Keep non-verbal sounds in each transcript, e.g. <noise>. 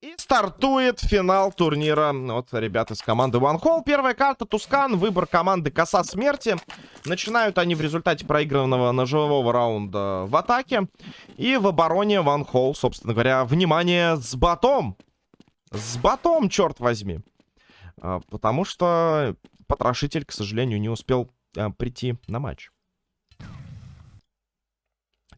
И стартует финал турнира. Вот ребята из команды One Hole. Первая карта Тускан. Выбор команды Коса Смерти. Начинают они в результате проигранного ножевого раунда в атаке. И в обороне One Hole, собственно говоря, внимание, с ботом. С ботом, черт возьми. А, потому что потрошитель, к сожалению, не успел а, прийти на матч.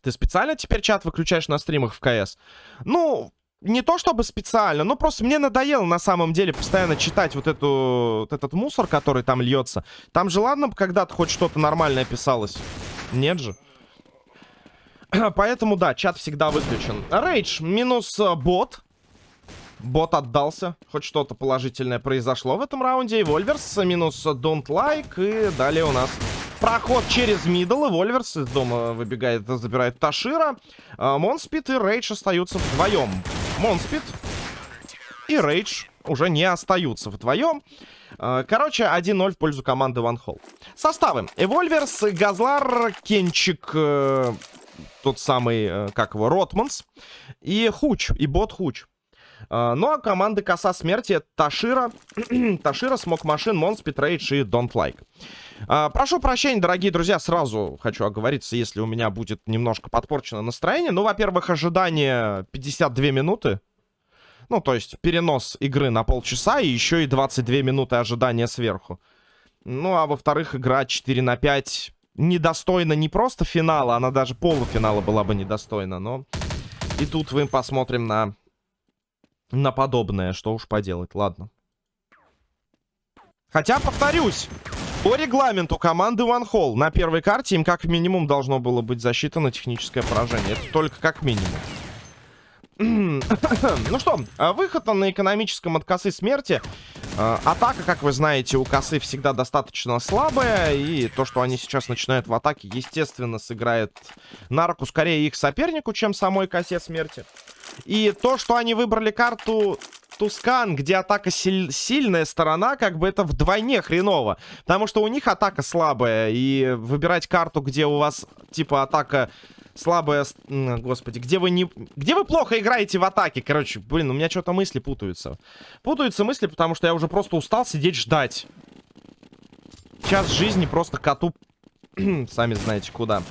Ты специально теперь чат выключаешь на стримах в КС? Ну, не то чтобы специально, но просто мне надоело на самом деле постоянно читать вот, эту, вот этот мусор, который там льется. Там же ладно когда-то хоть что-то нормальное писалось. Нет же. <clears throat> Поэтому, да, чат всегда выключен. Рейдж минус э, бот. Бот отдался. Хоть что-то положительное произошло в этом раунде. И Вольверс минус Don't Like. И далее у нас Проход через middle, и Вольверс из дома выбегает, забирает Ташира. Монспит и Рейдж остаются вдвоем. Монспит и Рейдж уже не остаются вдвоем. А, короче, 1-0 в пользу команды One Hole. Составы. Эвольверс, Газлар, Кенчик, э, тот самый, э, как его, Ротманс. И Хуч, и бот Хуч. А, ну а команды Коса Смерти Ташира, <clears throat> Ташира, Smoke Machine, Монспит, Рейдж и Don't Like. А, прошу прощения, дорогие друзья, сразу хочу оговориться, если у меня будет немножко подпорчено настроение. Ну, во-первых, ожидание 52 минуты. Ну, то есть перенос игры на полчаса и еще и 22 минуты ожидания сверху. Ну, а во-вторых, игра 4 на 5 недостойна не просто финала, она даже полуфинала была бы недостойна, но... И тут мы посмотрим на... на подобное, что уж поделать, ладно. Хотя, повторюсь, по регламенту команды One Hall на первой карте им как минимум должно было быть засчитано техническое поражение. Это только как минимум. <clears throat> ну что, выход на экономическом от косы смерти. А, атака, как вы знаете, у косы всегда достаточно слабая. И то, что они сейчас начинают в атаке, естественно, сыграет на руку скорее их сопернику, чем самой косе смерти. И то, что они выбрали карту Тускан, где атака силь сильная сторона, как бы это вдвойне хреново. Потому что у них атака слабая, и выбирать карту, где у вас, типа, атака слабая... Господи, где вы не... Где вы плохо играете в атаке? Короче, блин, у меня что-то мысли путаются. Путаются мысли, потому что я уже просто устал сидеть ждать. Час жизни просто коту... <clears throat> Сами знаете куда.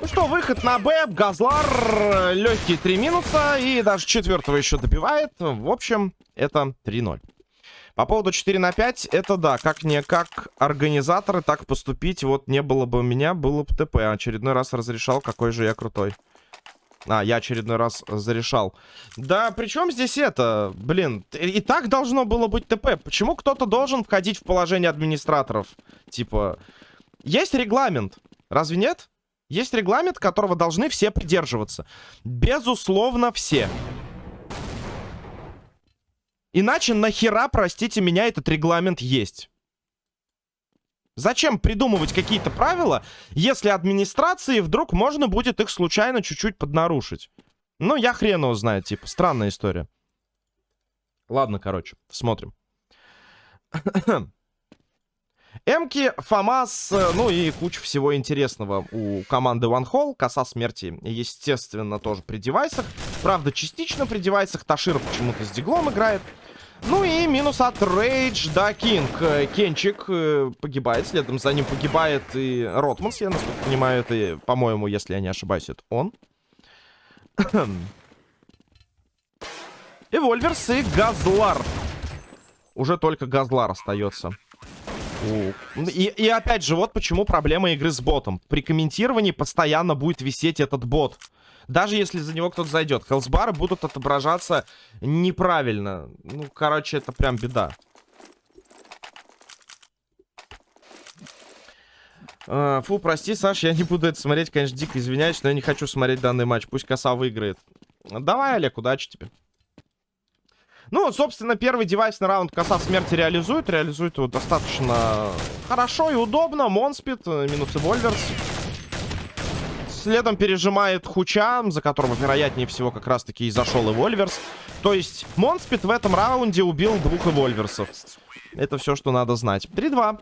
Ну что, выход на Б, Газлар, легкие три минуса и даже четвертого еще добивает. В общем, это 3-0. По поводу 4 на 5, это да, как не как организаторы так поступить, вот не было бы меня, было бы ТП. Очередной раз разрешал, какой же я крутой. А, я очередной раз зарешал. Да, причем здесь это? Блин, и так должно было быть ТП. Почему кто-то должен входить в положение администраторов? Типа, есть регламент, разве нет? Есть регламент, которого должны все придерживаться. Безусловно, все. Иначе нахера, простите меня, этот регламент есть? Зачем придумывать какие-то правила, если администрации вдруг можно будет их случайно чуть-чуть поднарушить? Ну, я хрен его знаю, типа, странная история. Ладно, короче, смотрим. <clears throat> Эмки, Фамас, э, ну и куча всего интересного у команды One Hall. Коса смерти, естественно, тоже при девайсах. Правда, частично при девайсах. Ташир почему-то с диглом играет. Ну и минус от Рейдж да Кинг. Кенчик э, погибает, следом за ним погибает и Ротманс, я насколько понимаю, это, по-моему, если я не ошибаюсь, это он. <clears throat> Эвольверс, и Газлар. Уже только Газлар остается. И, и опять же, вот почему проблема игры с ботом. При комментировании постоянно будет висеть этот бот. Даже если за него кто-то зайдет. Health bar ы будут отображаться неправильно. Ну, короче, это прям беда. Э, фу, прости, Саш, я не буду это смотреть, конечно, дико извиняюсь, но я не хочу смотреть данный матч. Пусть коса выиграет. Давай, Олег, удачи тебе. Ну, собственно, первый девайс на раунд коса смерти реализует. Реализует его достаточно хорошо и удобно. Монспит, э, минус Вольверс. Следом пережимает Хуча, за которого, вероятнее всего, как раз-таки и зашел Вольверс. То есть, Монспит в этом раунде убил двух Вольверсов. Это все, что надо знать. 3-2.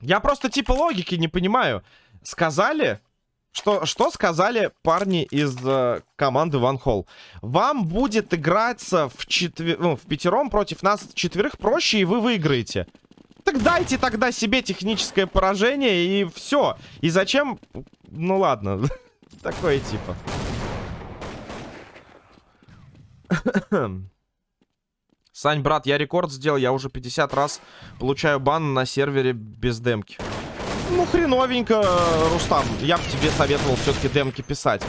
Я просто типа логики не понимаю. Сказали, Что, что сказали парни из э, команды One Hall? Вам будет играться в, четвер... ну, в пятером против нас четверых проще, и вы выиграете. Так дайте тогда себе техническое поражение, и все. И зачем... Ну ладно, <laughs> такое типа. Сань, брат, я рекорд сделал, я уже 50 раз получаю бан на сервере без демки. Ну, хреновенько, Рустам. Я бы тебе советовал все-таки демки писать.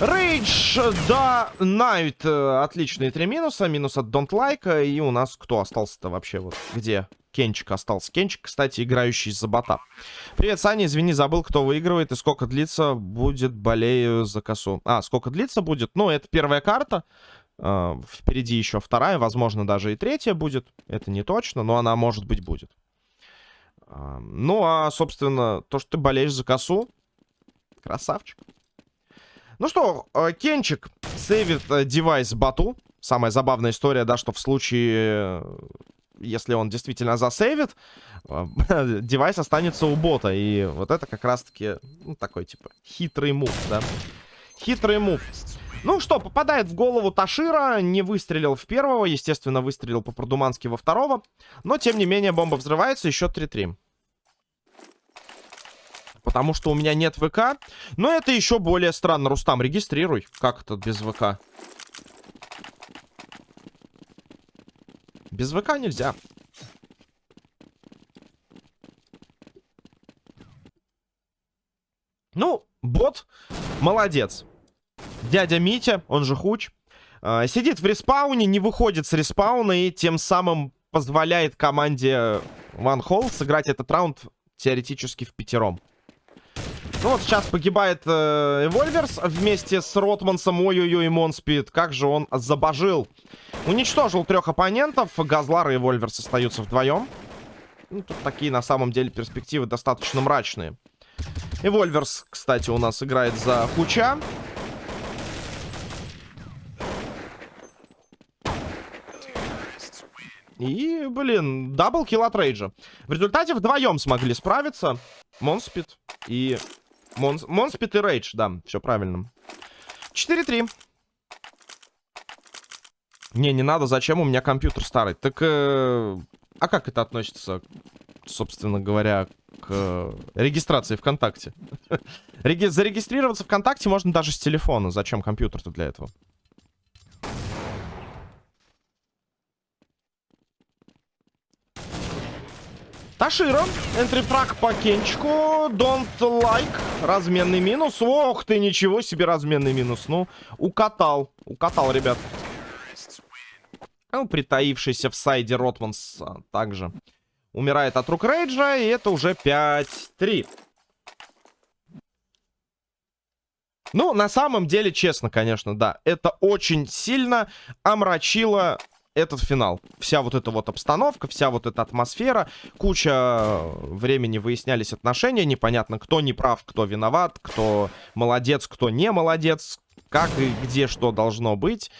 Рейдж, да, Найт. Э, отличные три минуса. Минус от Don't Like. И у нас кто остался-то вообще? Вот где? Кенчик остался. Кенчик, кстати, играющий за бота. Привет, Саня. Извини, забыл, кто выигрывает и сколько длится будет болею за косу. А, сколько длится будет? Ну, это первая карта. Uh, впереди еще вторая, возможно, даже и третья будет. Это не точно, но она, может быть, будет. Ну, а, собственно, то, что ты болеешь за косу, красавчик. Ну что, э, Кенчик сейвит э, девайс Бату. Самая забавная история, да, что в случае, э, если он действительно засейвит, <laughs> девайс останется у бота. И вот это как раз-таки, ну, такой, типа, хитрый мув, да. Хитрый мув. Ну что, попадает в голову Ташира, не выстрелил в первого, естественно, выстрелил по-продумански во второго. Но, тем не менее, бомба взрывается, еще 3-3. Потому что у меня нет ВК. Но это еще более странно. Рустам, регистрируй. Как это без ВК? Без ВК нельзя. Ну, бот молодец. Дядя Митя, он же Хуч, э, сидит в респауне, не выходит с респауна и тем самым позволяет команде One Hole сыграть этот раунд теоретически в пятером. Ну вот сейчас погибает э, Эвольверс вместе с Ротмансом. Ой-ой-ой, Монспид. Как же он забожил. Уничтожил трех оппонентов. Газлар и Эвольверс остаются вдвоем. Ну, тут такие на самом деле перспективы достаточно мрачные. Эвольверс, кстати, у нас играет за Хуча. И, блин, double kill от Рейджа. В результате вдвоем смогли справиться Монспит и... Монс... Монспит и Рейдж, да, все правильно. 4-3. Не, не надо, зачем? У меня компьютер старый. Так, э... а как это относится, собственно говоря, к э, регистрации ВКонтакте? <laughs> Реги... Зарегистрироваться ВКонтакте можно даже с телефона. Зачем компьютер-то для этого? Ташира. Энтрифраг по Кенчику. Don't like. Разменный минус. Ох ты, ничего себе разменный минус. Ну, укатал. Укатал, ребят. Ну, притаившийся в сайде Ротманс а, также умирает от рук Рейджа. И это уже 5-3. Ну, на самом деле, честно, конечно, да. Это очень сильно омрачило этот финал. Вся вот эта вот обстановка, вся вот эта атмосфера, куча времени выяснялись отношения, непонятно, кто не прав, кто виноват, кто молодец, кто не молодец, как и где что должно быть.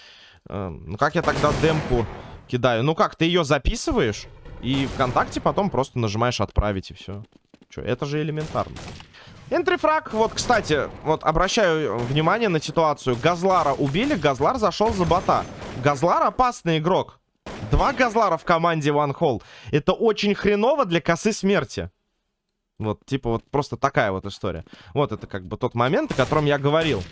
Эм, ну, как я тогда демку кидаю? Ну, как, ты ее записываешь, и ВКонтакте потом просто нажимаешь «Отправить», и все. Че, это же элементарно. Энтрифраг, вот, кстати, вот обращаю внимание на ситуацию. Газлара убили, Газлар зашел за бота. Газлар опасный игрок. Два Газлара в команде One Hole. Это очень хреново для косы смерти. Вот, типа, вот просто такая вот история. Вот это как бы тот момент, о котором я говорил.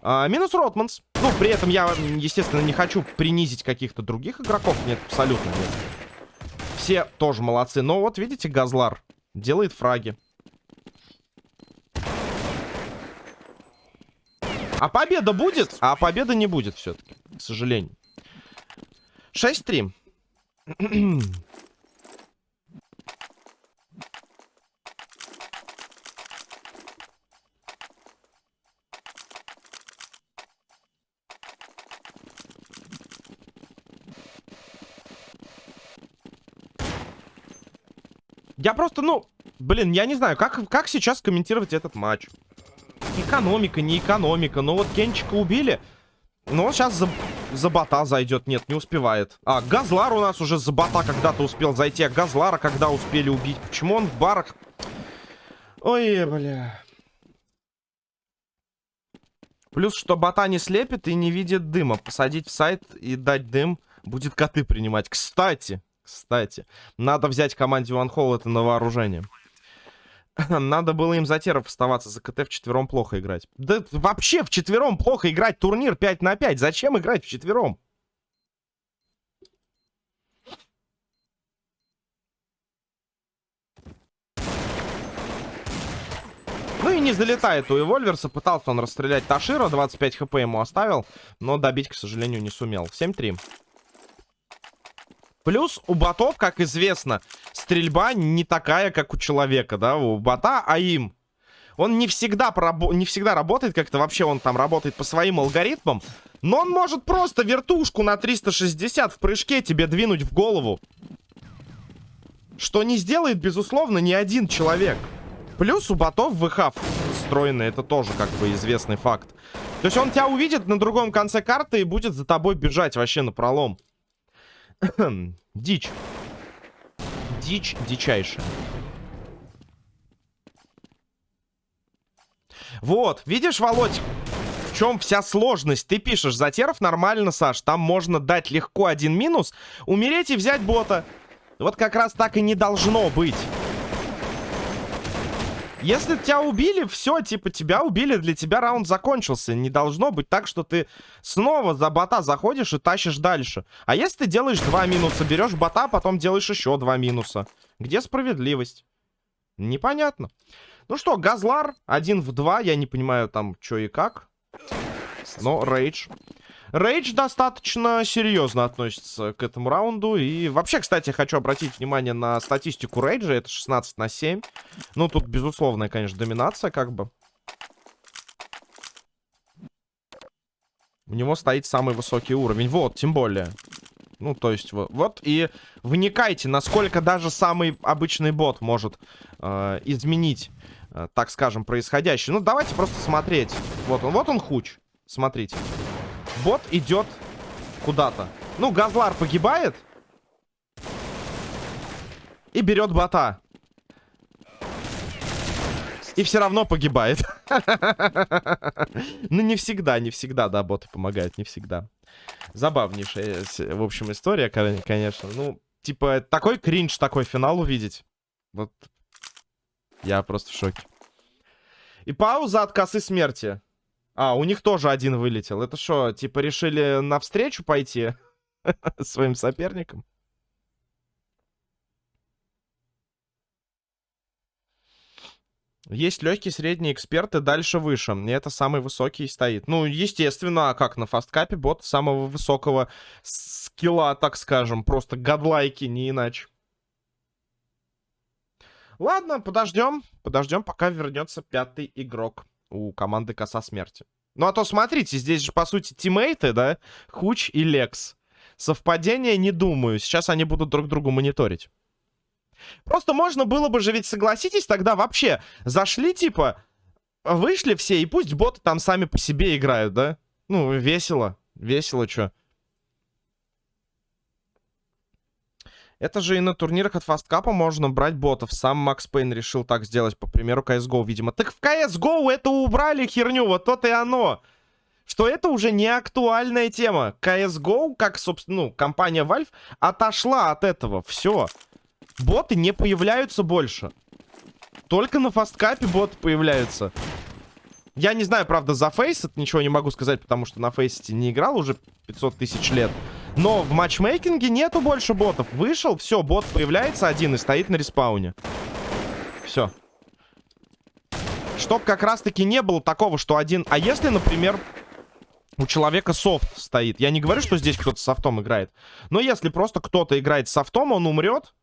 А, минус Ротманс. Ну, при этом я, естественно, не хочу принизить каких-то других игроков. Нет, абсолютно нет. Все тоже молодцы. Но вот, видите, Газлар делает фраги. А победа будет? А победа не будет все-таки, к сожалению. 6-3. Я просто, ну, блин, я не знаю, как, как сейчас комментировать этот матч. Экономика, не экономика. Но вот Кенчика убили. Ну, он сейчас за, за бота зайдет. Нет, не успевает. А, Газлар у нас уже за бота когда-то успел зайти. А Газлара когда успели убить? Почему он в барах? Ой, бля. Плюс, что бота не слепит и не видит дыма. Посадить в сайт и дать дым будет коты принимать. Кстати, кстати, надо взять команде One Hole это на вооружение. <laughs> Надо было им за теров оставаться, за КТ в четвером плохо играть. Да вообще четвером плохо играть турнир 5 на 5. Зачем играть в четвером? Ну и не залетает у Эвольверса. Пытался он расстрелять Ташира. 25 хп ему оставил. Но добить, к сожалению, не сумел. 7-3. Плюс у ботов, как известно, стрельба не такая, как у человека, да, у бота, а им. Он не всегда, не всегда работает как-то, вообще он там работает по своим алгоритмам, но он может просто вертушку на 360 в прыжке тебе двинуть в голову. Что не сделает, безусловно, ни один человек. Плюс у ботов ВХ встроены, это тоже как бы известный факт. То есть он тебя увидит на другом конце карты и будет за тобой бежать вообще на пролом. <clears throat> Дичь. Дичь дичайшая. Вот, видишь, Володь, в чем вся сложность? Ты пишешь, затеров нормально, Саш, там можно дать легко один минус, умереть и взять бота. Вот как раз так и не должно быть. Если тебя убили, все, типа, тебя убили, для тебя раунд закончился. Не должно быть так, что ты снова за бота заходишь и тащишь дальше. А если ты делаешь два минуса, берешь бота, потом делаешь еще два минуса. Где справедливость? Непонятно. Ну что, Газлар один в два, я не понимаю там, что и как. Но Рейдж. Рейдж достаточно серьезно относится к этому раунду. И вообще, кстати, хочу обратить внимание на статистику Рейджа. Это 16 на 7. Ну, тут безусловная, конечно, доминация как бы. У него стоит самый высокий уровень. Вот, тем более. Ну, то есть, вот, вот и вникайте, насколько даже самый обычный бот может э, изменить, э, так скажем, происходящее. Ну, давайте просто смотреть. Вот он, вот он хуч. Смотрите. Бот идет куда-то. Ну, Газлар погибает. И берет бота. И все равно погибает. <laughs> Ну, не всегда, не всегда, да, боты помогают, не всегда. Забавнейшая, в общем, история, конечно. Ну, типа, такой кринж, такой финал увидеть. Вот, я просто в шоке. И пауза от косы смерти. А, у них тоже один вылетел. Это что, типа решили навстречу пойти <laughs> своим соперникам? Есть легкий, средний эксперт и дальше выше. И это самый высокий стоит. Ну, естественно, а как на фасткапе бот самого высокого скилла, так скажем. Просто гадлайки, не иначе. Ладно, подождем. Подождем, пока вернется пятый игрок у команды Коса Смерти. Ну, а то смотрите, здесь же, по сути, тиммейты, да? Хуч и Лекс. Совпадение не думаю. Сейчас они будут друг другу мониторить. Просто можно было бы же, ведь согласитесь, тогда вообще зашли, типа, вышли все, и пусть боты там сами по себе играют, да? Ну, весело. Весело, чё. Это же и на турнирах от фасткапа можно брать ботов. Сам Макс Пейн решил так сделать, по примеру CSGO, видимо. Так в CSGO это убрали херню, вот то-то и оно. Что это уже не актуальная тема. CSGO, как, собственно, ну, компания Valve, отошла от этого. Все. Боты не появляются больше. Только на фасткапе боты появляются. Я не знаю, правда, за Фейсет ничего не могу сказать, потому что на Фейсете не играл уже 500 тысяч лет. Но в матчмейкинге нету больше ботов. Вышел, все, бот появляется один и стоит на респауне. Все. Чтоб как раз-таки не было такого, что один... А если, например, у человека софт стоит? Я не говорю, что здесь кто-то софтом играет. Но если просто кто-то играет софтом, он умрет.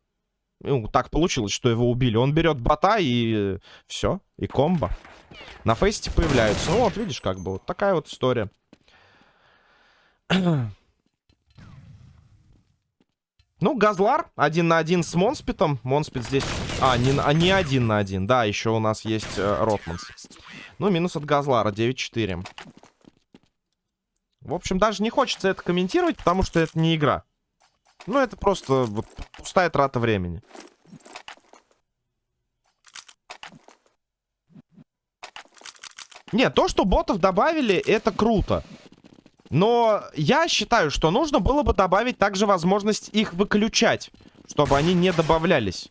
Ну, так получилось, что его убили. Он берет бота и все. И комбо. На Faceit е появляются. Ну вот, видишь, как бы. Вот такая вот история. Ну, Газлар один на один с Монспитом. Монспит здесь... А, не, а, не один на один. Да, еще у нас есть э, Ротманс. Ну, минус от Газлара, 9-4. В общем, даже не хочется это комментировать, потому что это не игра. Ну, это просто вот, пустая трата времени. Нет, то, что ботов добавили, это круто. Но я считаю, что нужно было бы добавить также возможность их выключать, чтобы они не добавлялись.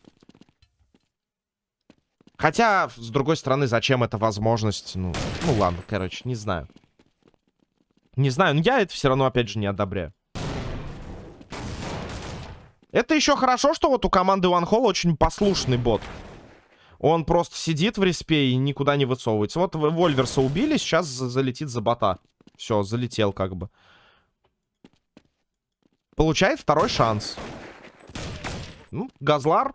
Хотя, с другой стороны, зачем эта возможность? Ну, ну ладно, короче, не знаю. Не знаю, но я это все равно, опять же, не одобряю. Это еще хорошо, что вот у команды OneHall очень послушный бот. Он просто сидит в респе и никуда не высовывается. Вот Вольверса убили, сейчас залетит за бота. Все, залетел как бы. Получает второй шанс. Ну, Газлар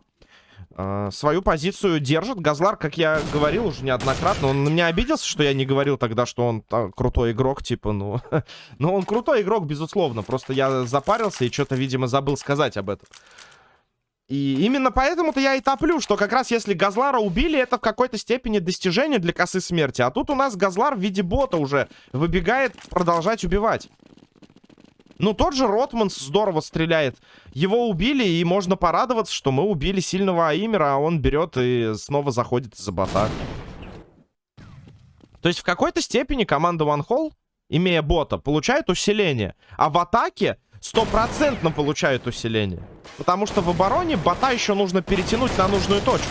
э, свою позицию держит. Газлар, как я говорил уже неоднократно, он на меня обиделся, что я не говорил тогда, что он а, крутой игрок, типа, ну... <laughs> ну, он крутой игрок, безусловно. Просто я запарился и что-то, видимо, забыл сказать об этом. И именно поэтому-то я и топлю, что как раз если Газлара убили, это в какой-то степени достижение для косы смерти. А тут у нас Газлар в виде бота уже выбегает продолжать убивать. Ну, тот же Ротманс здорово стреляет. Его убили, и можно порадоваться, что мы убили сильного Аимера, а он берет и снова заходит за бота. То есть в какой-то степени команда One Hall, имея бота, получает усиление. А в атаке стопроцентно получают усиление. Потому что в обороне бота еще нужно перетянуть на нужную точку.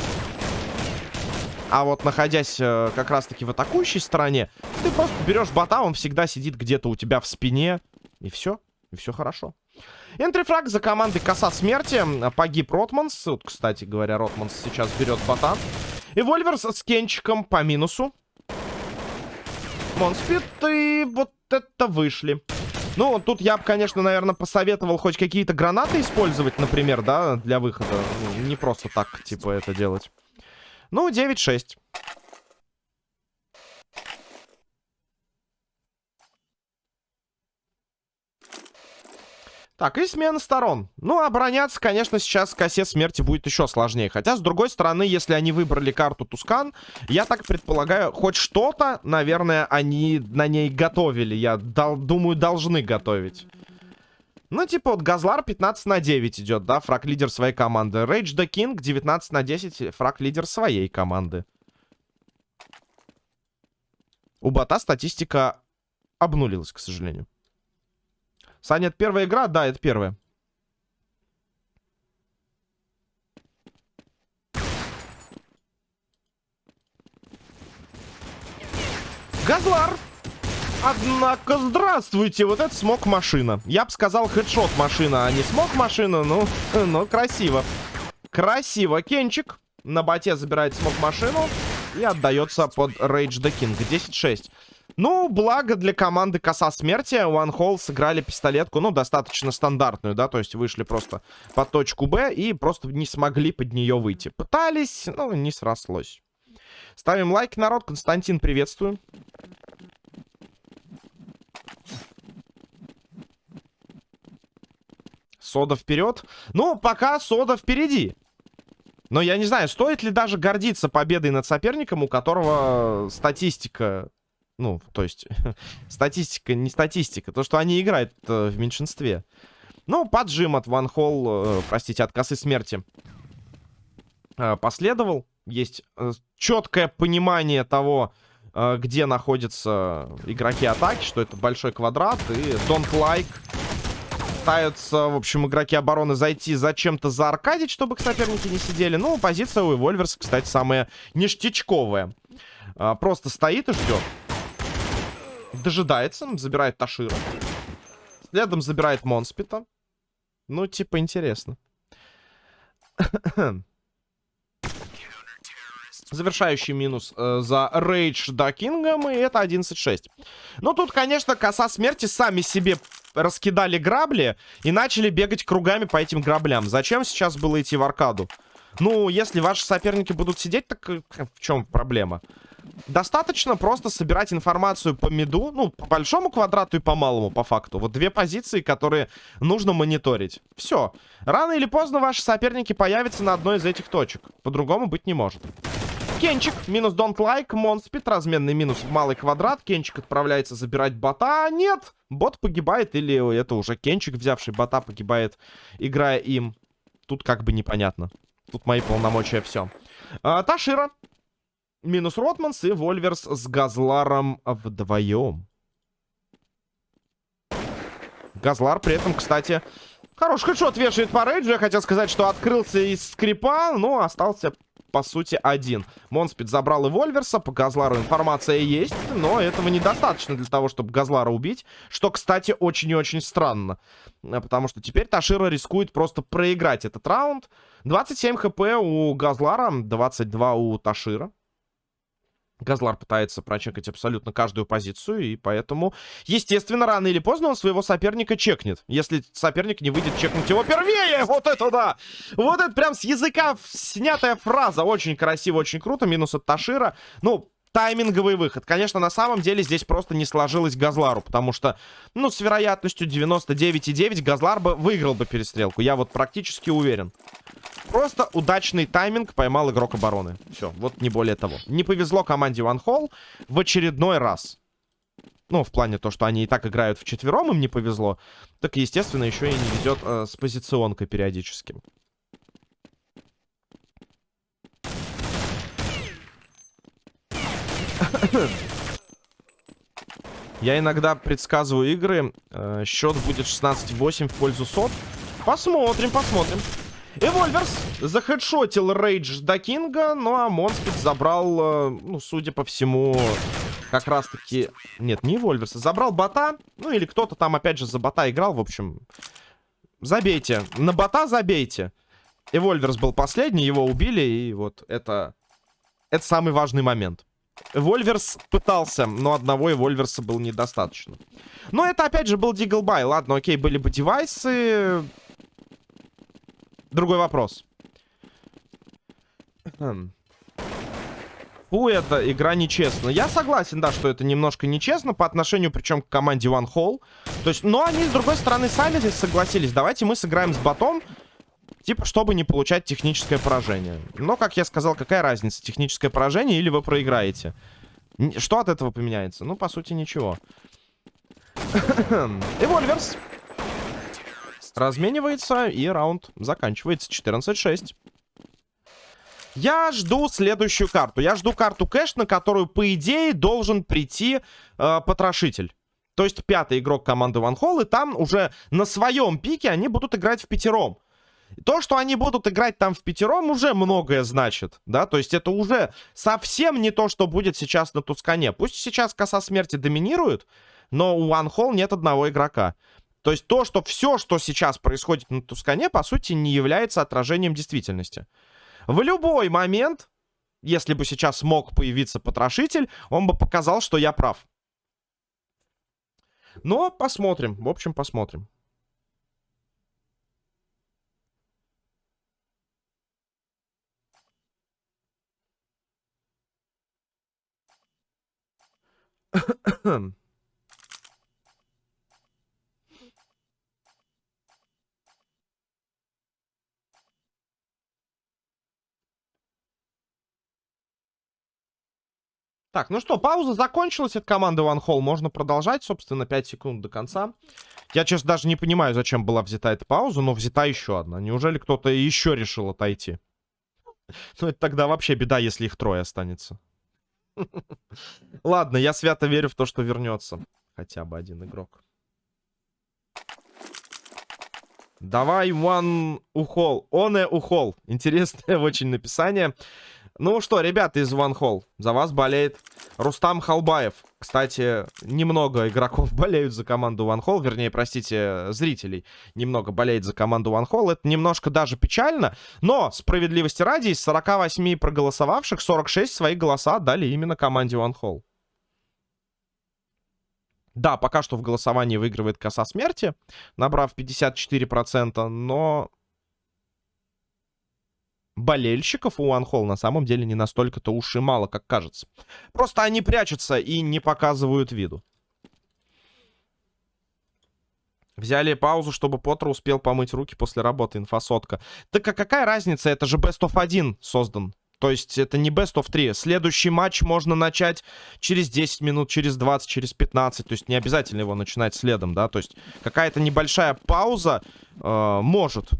А вот находясь э, как раз-таки в атакующей стороне, ты просто берешь бота, он всегда сидит где-то у тебя в спине. И все. И все хорошо. Entry frag за командой Коса Смерти. Погиб Ротманс. Вот, кстати говоря, Ротманс сейчас берет бота. Эвольверс с Кенчиком по минусу. Монспит и вот это вышли. Ну, тут я бы, конечно, наверное, посоветовал хоть какие-то гранаты использовать, например, да, для выхода. Ну, не просто так, типа, это делать. Ну, 9-6. Так, и смена сторон. Ну, обороняться, конечно, сейчас косе смерти будет еще сложнее. Хотя, с другой стороны, если они выбрали карту Тускан, я так предполагаю, хоть что-то, наверное, они на ней готовили. Я дол думаю, должны готовить. Ну, типа, вот Газлар 15 на 9 идет, да, фраг-лидер своей команды. Рейдж да Кинг 19 на 10, фраг-лидер своей команды. У бота статистика обнулилась, к сожалению. Саня, это первая игра? Да, это первая. Газлар! Однако, здравствуйте, вот это смог машина. Я бы сказал хедшот машина, а не смог машина, ну, <laughs> ну, красиво. Красиво. Кенчик на боте забирает смог машину и отдается под Rage the King. 10-6. Ну, благо для команды Коса Смерти. One Hole сыграли пистолетку, ну, достаточно стандартную, да, то есть вышли просто под точку Б и просто не смогли под нее выйти. Пытались, но не срослось. Ставим лайк, народ. Константин, приветствую. Сода вперед. Ну, пока сода впереди. Но я не знаю, стоит ли даже гордиться победой над соперником, у которого статистика ну, то есть, <laughs> статистика, не статистика. То, что они играют э, в меньшинстве. Ну, поджим от Ван Холл, э, простите, от косы смерти э, последовал. Есть э, четкое понимание того, э, где находятся игроки атаки, что это большой квадрат. И don't like пытаются, в общем, игроки обороны зайти зачем-то зааркадить, чтобы соперники не сидели. Ну, позиция Эвольверс, кстати, самая ништячковая. А, просто стоит и ждет дожидается, забирает Ташира. Следом забирает Монспита. Ну, типа, интересно. Завершающий минус э, за Рейдж да Кингом, и это 11-6. Ну, тут, конечно, коса смерти сами себе раскидали грабли и начали бегать кругами по этим граблям. Зачем сейчас было идти в аркаду? Ну, если ваши соперники будут сидеть, так э, в чем проблема? Достаточно просто собирать информацию по миду, ну, по большому квадрату и по малому, по факту. Вот две позиции, которые нужно мониторить. Все. Рано или поздно ваши соперники появятся на одной из этих точек. По-другому быть не может. Кенчик, минус don't like, монспит, разменный минус в малый квадрат. Кенчик отправляется забирать бота. А нет, бот погибает, или это уже Кенчик, взявший бота, погибает, играя им. Тут как бы непонятно. Тут мои полномочия все. А, Ташира минус Ротманс и Вольверс с Газларом вдвоем. Газлар при этом, кстати, хороший хедшот вешает по рейджу. Я хотел сказать, что открылся из скрипа, но остался, по сути, один. Монспид забрал и Вольверса. По Газлару информация есть, но этого недостаточно для того, чтобы Газлара убить. Что, кстати, очень и очень странно. Потому что теперь Ташира рискует просто проиграть этот раунд. 27 хп у Газлара, 22 у Ташира. Газлар пытается прочекать абсолютно каждую позицию, и поэтому, естественно, рано или поздно он своего соперника чекнет. Если соперник не выйдет чекнуть его первее, <laughs> вот это да! Вот это прям с языка снятая фраза. Очень красиво, очень круто. Минус от Ташира. Ну, тайминговый выход. Конечно, на самом деле здесь просто не сложилось Газлару, потому что, ну, с вероятностью 99,9 Газлар бы выиграл бы перестрелку. Я вот практически уверен. Просто удачный тайминг поймал игрок обороны. Все, вот не более того. Не повезло команде One Hall в очередной раз. Ну, в плане то, что они и так играют в четвером, им не повезло. Так, естественно, еще и не везет э, с позиционкой периодически. Я иногда предсказываю игры. Э, счет будет 16-8 в пользу сот. Посмотрим, посмотрим. Эвольверс захедшотил Рейдж да Кинга, ну а Монспид забрал, э, ну, судя по всему, как раз-таки... Нет, не Эвольверса. Забрал бота, ну или кто-то там опять же за бота играл, в общем. Забейте. На бота забейте. Эвольверс был последний, его убили, и вот это... Это самый важный момент. Вольверс пытался, но одного и Вольверса было недостаточно. Но это опять же был Диглбай. Ладно, окей, были бы девайсы. Другой вопрос. Хм. Фу, эта игра нечестна. Я согласен, да, что это немножко нечестно по отношению, причем, к команде One Hall. То есть, но они, с другой стороны, сами здесь согласились. Давайте мы сыграем с ботом, типа, чтобы не получать техническое поражение. Но, как я сказал, какая разница, техническое поражение или вы проиграете? Что от этого поменяется? Ну, по сути, ничего. <coughs> Эвольверс разменивается, и раунд заканчивается 14-6. Я жду следующую карту. Я жду карту кэш, на которую, по идее, должен прийти э, потрошитель. То есть пятый игрок команды Ван Холл, и там уже на своем пике они будут играть в пятером. То, что они будут играть там в пятером, уже многое значит, да, то есть это уже совсем не то, что будет сейчас на Тускане. Пусть сейчас коса смерти доминирует, но у Hall нет одного игрока. То есть то, что все, что сейчас происходит на Тускане, по сути, не является отражением действительности. В любой момент, если бы сейчас мог появиться потрошитель, он бы показал, что я прав. Но посмотрим. В общем, посмотрим. Так, ну что, пауза закончилась от команды One Hall. Можно продолжать, собственно, 5 секунд до конца. Я, честно, даже не понимаю, зачем была взята эта пауза, но взята еще одна. Неужели кто-то еще решил отойти? <laughs> Ну, это тогда вообще беда, если их трое останется. <laughs> Ладно, я свято верю в то, что вернется. Хотя бы один игрок. Давай, one ухол. Оне ухол. Интересное <laughs> очень написание. Ну что, ребята из One Hall, за вас болеет Рустам Халбаев. Кстати, немного игроков <laughs> болеют за команду One Hall, вернее, простите, зрителей немного болеет за команду One Hall. Это немножко даже печально, но справедливости ради, из 48 проголосовавших, 46 свои голоса дали именно команде One Hall. Да, пока что в голосовании выигрывает коса смерти, набрав 54%, но болельщиков у OneHall на самом деле не настолько-то уж и мало, как кажется. Просто они прячутся и не показывают виду. Взяли паузу, чтобы Поттер успел помыть руки после работы, инфосотка. Так а какая разница, это же Best of 1 создан. То есть это не Best of 3. Следующий матч можно начать через 10 минут, через 20, через 15. То есть не обязательно его начинать следом, да. То есть какая-то небольшая пауза э, может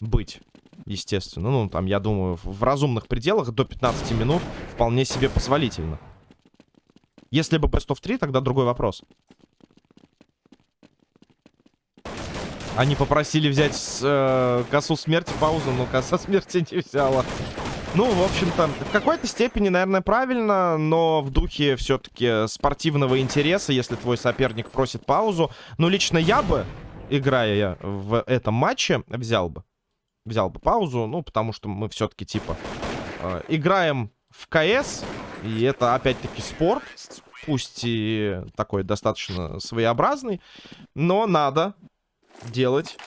быть. Естественно. Ну, там, я думаю, в разумных пределах до 15 минут вполне себе позволительно. Если бы Best of 3, тогда другой вопрос. Они попросили взять э, косу смерти паузу, но коса <laughs> смерти не взяла. Ну, в общем-то, в какой-то степени, наверное, правильно, но в духе все-таки спортивного интереса, если твой соперник просит паузу. Ну, лично я бы, играя в этом матче, взял бы. Взял бы паузу, ну, потому что мы все-таки, типа, э, играем в КС, и это, опять-таки, спорт. Пусть и такой достаточно своеобразный, но надо делать.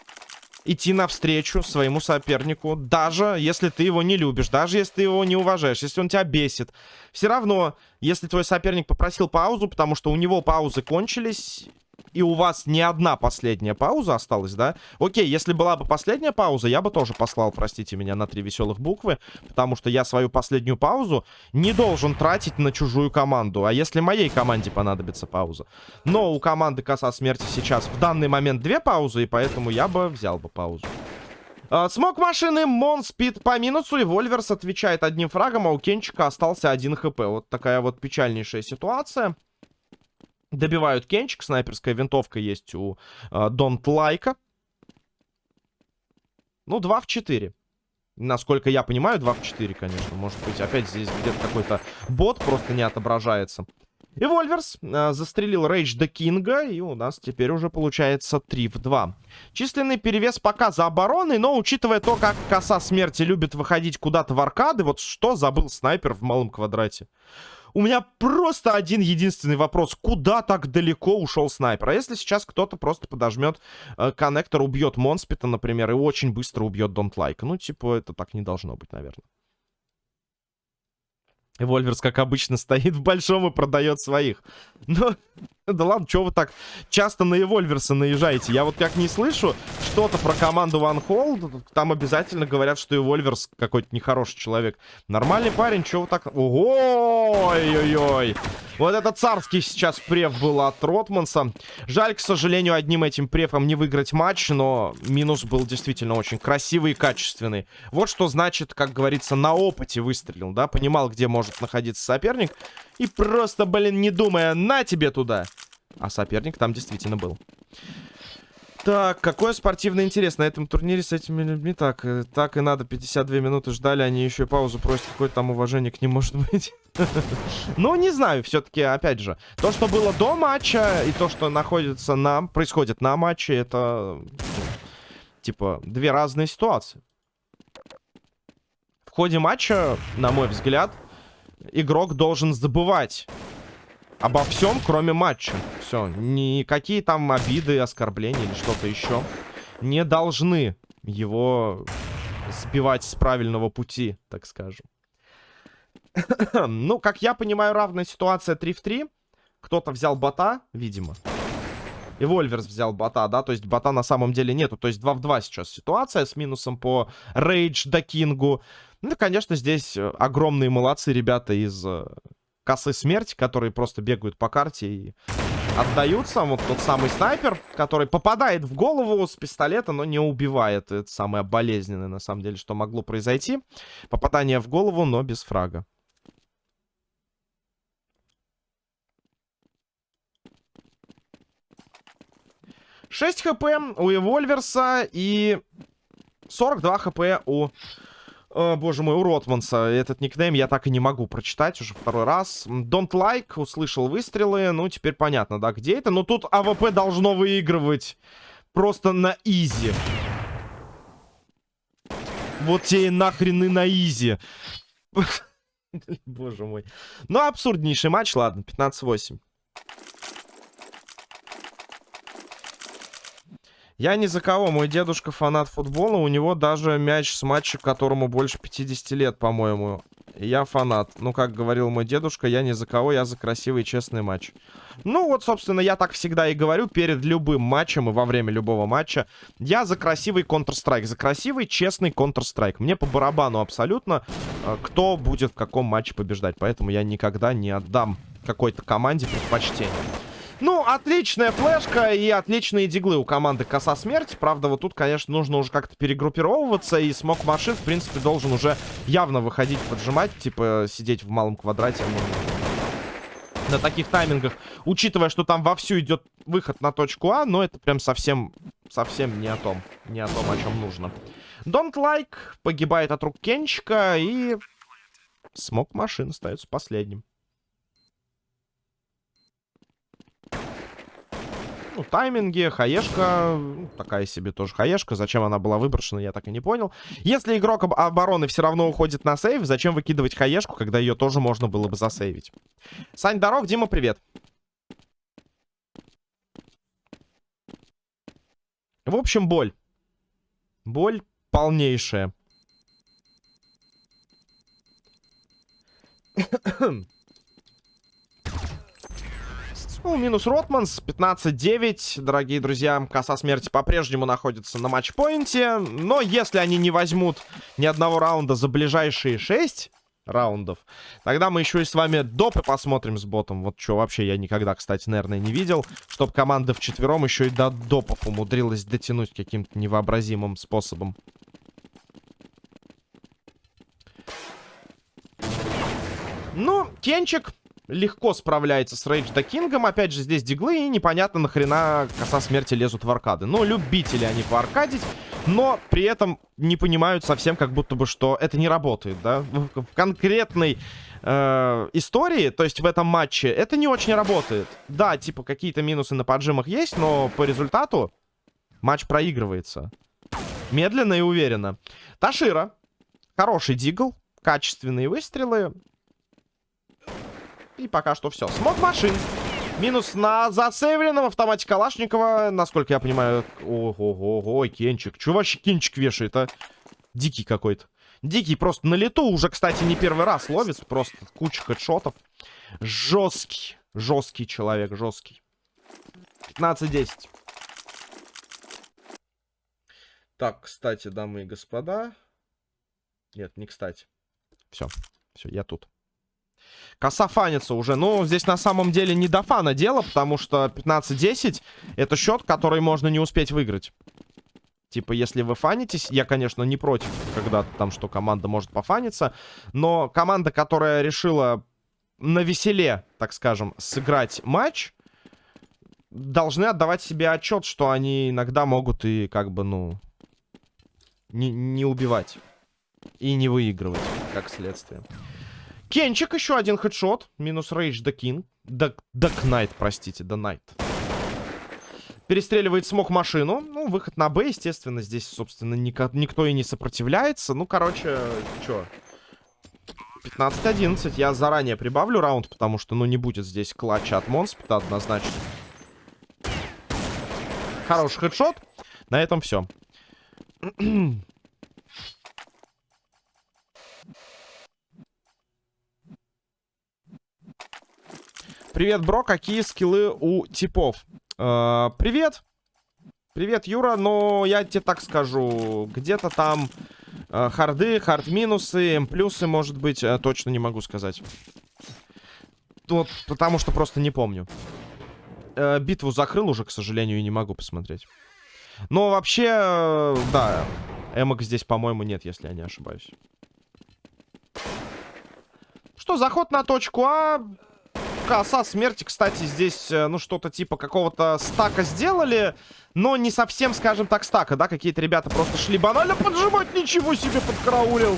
Идти навстречу своему сопернику, даже если ты его не любишь, даже если ты его не уважаешь, если он тебя бесит. Все равно, если твой соперник попросил паузу, потому что у него паузы кончились, и у вас не одна последняя пауза осталась, да? Окей, если была бы последняя пауза, я бы тоже послал, простите меня, на три веселых буквы, потому что я свою последнюю паузу не должен тратить на чужую команду. А если моей команде понадобится пауза? Но у команды Коса Смерти сейчас в данный момент две паузы, и поэтому я бы взял бы паузу. Uh, смог машины, Мон спит по минусу, и Вольверс отвечает одним фрагом, а у Кенчика остался один хп. Вот такая вот печальнейшая ситуация. Добивают Кенчик. Снайперская винтовка есть у Don't э, Like а. Ну, 2 в 4. Насколько я понимаю, 2 в 4, конечно. Может быть, опять здесь где-то какой-то бот просто не отображается. Эвольверс э, застрелил Рейдж да Кинга, и у нас теперь уже получается 3 в 2. Численный перевес пока за обороной, но учитывая то, как коса смерти любит выходить куда-то в аркады, вот что забыл снайпер в малом квадрате. У меня просто один единственный вопрос. Куда так далеко ушел снайпер? А если сейчас кто-то просто подожмет э, коннектор, убьет Монспита, например, и очень быстро убьет Don't Like? Ну, типа, это так не должно быть, наверное. Вольверс, как обычно, <laughs> стоит в большом и продает своих. Но, да ладно, что вы так часто на Эвольверса наезжаете? Я вот как не слышу что-то про команду One Hold, там обязательно говорят, что Эвольверс какой-то нехороший человек. Нормальный парень, что вы так... Ой-ой-ой. Вот это царский сейчас преф был от Ротманса. Жаль, к сожалению, одним этим префом не выиграть матч, но минус был действительно очень красивый и качественный. Вот что значит, как говорится, на опыте выстрелил, да? Понимал, где может находиться соперник. И просто, блин, не думая, на тебе туда. А соперник там действительно был. Так, какой спортивный интерес на этом турнире с этими людьми. Так, э, так и надо, 52 минуты ждали, они еще и паузу просят. Какое-то там уважение к ним может быть. <laughs> Ну, не знаю, все-таки, опять же. То, что было до матча, и то, что находится на... Происходит на матче, это... Типа, две разные ситуации. В ходе матча, на мой взгляд, игрок должен забывать обо всем, кроме матча. Все, никакие там обиды, оскорбления или что-то еще не должны его сбивать с правильного пути, так скажем. ну, как я понимаю, равная ситуация 3 в 3. Кто-то взял бота, видимо. И Вольверс взял бота, да, то есть бота на самом деле нету. То есть 2 в 2 сейчас ситуация с минусом по Рейдж до Кингу. Ну, конечно, здесь э, огромные молодцы ребята из э, косы смерти, которые просто бегают по карте и отдаются. Вот тот самый снайпер, который попадает в голову с пистолета, но не убивает. Это самое болезненное, на самом деле, что могло произойти. Попадание в голову, но без фрага. Шесть хп у Эвольверса и 42 хп у о, боже мой, у Ротманса. Этот никнейм я так и не могу прочитать уже второй раз. Don't like, услышал выстрелы. Ну, теперь понятно, да, где это. Но тут АВП должно выигрывать просто на easy. Вот те нахрен и на изи. <laughs> Боже мой. Ну, абсурднейший матч, ладно, 15-8. Я ни за кого. Мой дедушка фанат футбола. У него даже мяч с матча, которому больше 50 лет, по-моему. Я фанат. Ну, как говорил мой дедушка, я ни за кого, я за красивый честный матч. Ну, вот, собственно, я так всегда и говорю перед любым матчем и во время любого матча. Я за красивый Counter-Strike. За красивый, честный Counter-Strike. Мне по барабану абсолютно, э, кто будет в каком матче побеждать. Поэтому я никогда не отдам какой-то команде предпочтение. Ну, отличная флешка и отличные диглы у команды Коса Смерти. Правда, вот тут, конечно, нужно уже как-то перегруппировываться. И смог машин, в принципе, должен уже явно выходить, поджимать. Типа, сидеть в малом квадрате. На таких таймингах. Учитывая, что там вовсю идет выход на точку А. Но это прям совсем, совсем не о том. Не о том, о чем нужно. Don't Like погибает от рук Кенчика. И смог машин остается последним. Ну, тайминги, хаешка. Ну, такая себе тоже хаешка. Зачем она была выброшена, я так и не понял. Если игрок об обороны все равно уходит на сейв, зачем выкидывать хаешку, когда ее тоже можно было бы засейвить? Сань, дорог, Дима, привет. В общем, боль. Боль полнейшая. Ну, минус Ротманс, 15-9. Дорогие друзья, коса смерти по-прежнему находится на матчпоинте. Но если они не возьмут ни одного раунда за ближайшие 6 раундов, тогда мы еще и с вами допы посмотрим с ботом. Вот что вообще я никогда, кстати, наверное, не видел. Чтоб команда вчетвером еще и до допов умудрилась дотянуть каким-то невообразимым способом. Ну, Кенчик легко справляется с Рейдж Кингом. Опять же, здесь диглы, и непонятно нахрена коса смерти лезут в аркады. Ну, любители они поаркадить, но при этом не понимают совсем, как будто бы, что это не работает, да. В конкретной э, истории, то есть в этом матче, это не очень работает. Да, типа, какие-то минусы на поджимах есть, но по результату матч проигрывается. Медленно и уверенно. Ташира. Хороший дигл. Качественные выстрелы. И пока что все. Смог машин. Минус на засейвленном автомате Калашникова. Насколько я понимаю... Ого-го-го, Кенчик. Чего вообще Кенчик вешает, а? Дикий какой-то. Дикий просто на лету уже, кстати, не первый раз ловит. Просто куча хедшотов. Жесткий. Жесткий человек, жесткий. 15-10. Так, кстати, дамы и господа. Нет, не кстати. Все, все, я тут. Коса фанится уже. Ну, здесь на самом деле не до фана дело, потому что 15-10 это счет, который можно не успеть выиграть. Типа, если вы фанитесь, я, конечно, не против, когда там что команда может пофаниться, но команда, которая решила на веселе, так скажем, сыграть матч, должны отдавать себе отчет, что они иногда могут и как бы, ну, не, не убивать и не выигрывать, как следствие. Кенчик, еще один хедшот. Минус рейдж да кин. Да, да кнайт, простите, да найт. Перестреливает смог машину. Ну, выход на Б, естественно, здесь, собственно, нико никто и не сопротивляется. Ну, короче, что? 15-11. Я заранее прибавлю раунд, потому что, ну, не будет здесь клатча от Монспита однозначно. Хороший хедшот. На этом все. Привет, бро, какие скиллы у типов? Э, привет. Привет, Юра, но я тебе так скажу. Где-то там э, харды, хард-минусы, плюсы, может быть, э, точно не могу сказать. Вот, потому что просто не помню. Э, битву закрыл уже, к сожалению, и не могу посмотреть. Но вообще, э, да, эмок здесь, по-моему, нет, если я не ошибаюсь. Что, заход на точку А коса смерти, кстати, здесь, э, ну, что-то типа какого-то стака сделали, но не совсем, скажем так, стака, да? Какие-то ребята просто шли банально поджимать, ничего себе подкараулил.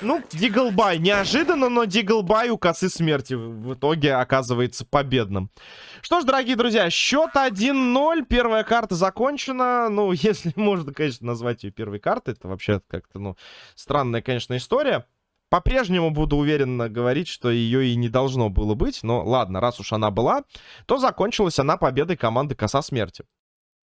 Ну, Диглбай. Неожиданно, но Диглбай у косы смерти в итоге оказывается победным. Что ж, дорогие друзья, счет 1-0. Первая карта закончена. Ну, <laughs> если можно, конечно, назвать ее первой картой. Это вообще как-то, ну, странная, конечно, история. По-прежнему буду уверенно говорить, что ее и не должно было быть. Но ладно, раз уж она была, то закончилась она победой команды Коса Смерти.